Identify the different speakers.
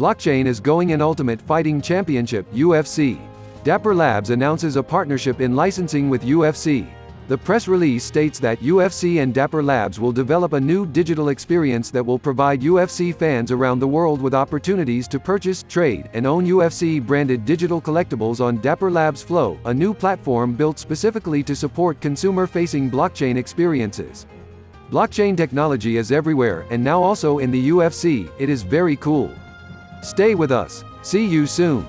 Speaker 1: Blockchain is going in Ultimate Fighting Championship UFC. Dapper Labs announces a partnership in licensing with UFC. The press release states that UFC and Dapper Labs will develop a new digital experience that will provide UFC fans around the world with opportunities to purchase, trade, and own UFC-branded digital collectibles on Dapper Labs Flow, a new platform built specifically to support consumer-facing blockchain experiences. Blockchain technology is everywhere, and now also in the UFC, it is very cool. Stay with us. See you soon.